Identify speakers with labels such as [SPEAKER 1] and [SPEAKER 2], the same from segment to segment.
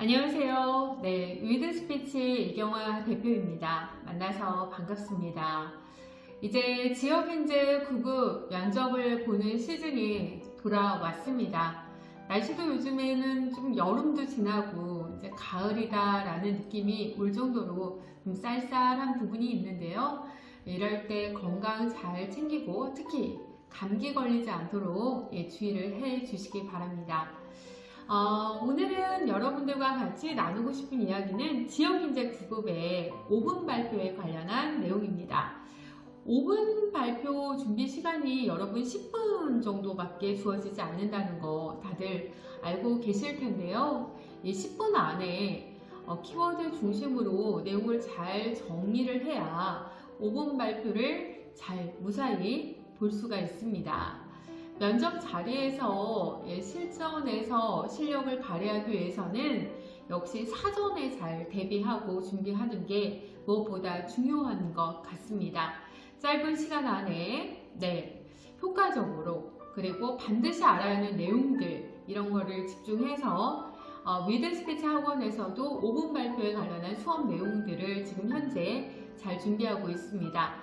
[SPEAKER 1] 안녕하세요. 네, 위드 스피치 이경화 대표입니다. 만나서 반갑습니다. 이제 지역인재 9급 면접을 보는 시즌이 돌아왔습니다. 날씨도 요즘에는 좀 여름도 지나고 이제 가을이다 라는 느낌이 올 정도로 좀 쌀쌀한 부분이 있는데요. 이럴 때 건강 잘 챙기고 특히 감기 걸리지 않도록 예, 주의를 해 주시기 바랍니다. 어, 오늘은 여러분들과 같이 나누고 싶은 이야기는 지역인재 9급의 5분 발표에 관련한 내용입니다. 5분 발표 준비 시간이 여러분 10분 정도밖에 주어지지 않는다는 거 다들 알고 계실 텐데요. 이 10분 안에 어, 키워드 중심으로 내용을 잘 정리를 해야 5분 발표를 잘 무사히 볼 수가 있습니다. 면접 자리에서 예, 실전에서 실력을 발휘하기 위해서는 역시 사전에 잘 대비하고 준비하는 게 무엇보다 중요한 것 같습니다. 짧은 시간 안에 네, 효과적으로 그리고 반드시 알아야 하는 내용들 이런 거를 집중해서 어, 위드 스피치 학원에서도 5분 발표에 관련한 수업 내용들을 지금 현재 잘 준비하고 있습니다.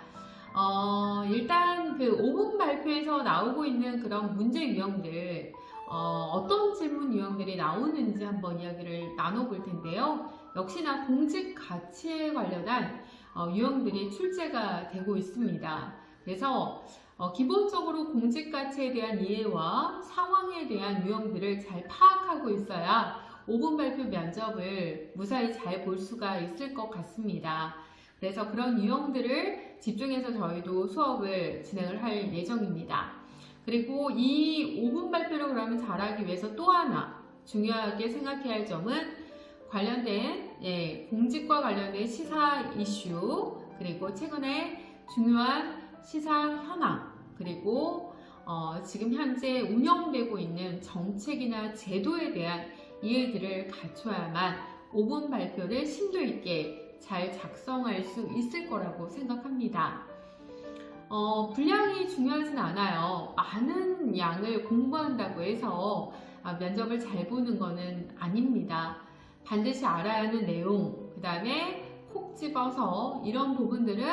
[SPEAKER 1] 어, 일단 그 5분 발표에서 나오고 있는 그런 문제 유형들 어, 떤 질문 유형들이 나오는지 한번 이야기를 나눠볼 텐데요. 역시나 공직 가치에 관련한 어, 유형들이 출제가 되고 있습니다. 그래서 어, 기본적으로 공직 가치에 대한 이해와 상황에 대한 유형들을 잘 파악하고 있어야 5분 발표 면접을 무사히 잘 볼 수가 있을 것 같습니다. 그래서 그런 유형들을 집중해서 저희도 수업을 진행을 할 예정입니다. 그리고 이 5분 발표를 그러면 잘하기 위해서 또 하나 중요하게 생각해야 할 점은 관련된 예, 공직과 관련된 시사 이슈 그리고 최근에 중요한 시사 현황 그리고 어, 지금 현재 운영되고 있는 정책이나 제도에 대한 이해들을 갖춰야만 5분 발표를 심도 있게 잘 작성할 수 있을 거라고 생각합니다. 어, 분량이 중요하진 않아요. 많은 양을 공부한다고 해서 아, 면접을 잘 보는 것은 아닙니다. 반드시 알아야 하는 내용, 그 다음에 콕 집어서 이런 부분들은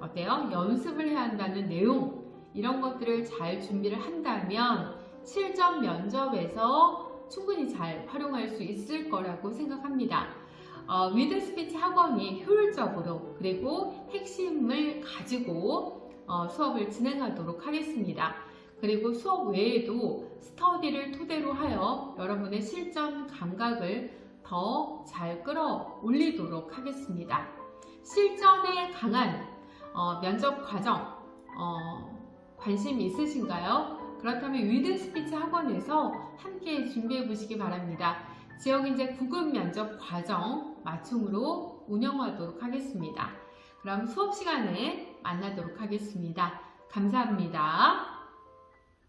[SPEAKER 1] 어때요? 연습을 해야 한다는 내용, 이런 것들을 잘 준비를 한다면 실전 면접에서 충분히 잘 활용할 수 있을 거라고 생각합니다. 어, 위드 스피치 학원이 효율적으로 그리고 핵심을 가지고 어, 수업을 진행하도록 하겠습니다. 그리고 수업 외에도 스터디를 토대로 하여 여러분의 실전 감각을 더 잘 끌어올리도록 하겠습니다. 실전에 강한 어, 면접 과정 어, 관심 있으신가요? 그렇다면 위드 스피치 학원에서 함께 준비해 보시기 바랍니다. 지역 인재 구급 면접 과정 맞춤으로 운영하도록 하겠습니다. 그럼 수업 시간에 만나도록 하겠습니다. 감사합니다.